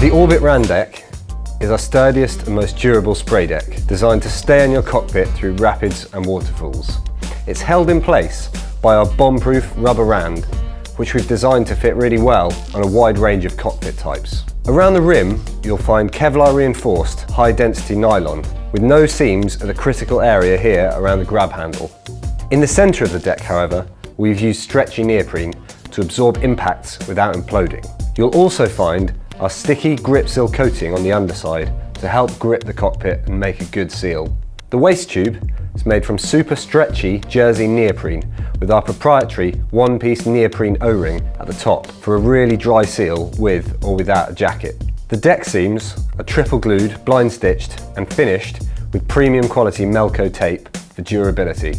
The Orbit Randeck is our sturdiest and most durable spray deck, designed to stay in your cockpit through rapids and waterfalls. It's held in place by our bomb-proof rubber rand, which we've designed to fit really well on a wide range of cockpit types. Around the rim, you'll find Kevlar reinforced high-density nylon, with no seams at the critical area here around the grab handle. In the centre of the deck, however, we've used stretchy neoprene to absorb impacts without imploding. You'll also find our sticky grip seal coating on the underside to help grip the cockpit and make a good seal. The waist tube is made from super stretchy jersey neoprene with our proprietary one-piece neoprene O-ring at the top for a really dry seal with or without a jacket. The deck seams are triple glued, blind stitched and finished with premium quality Melco tape for durability.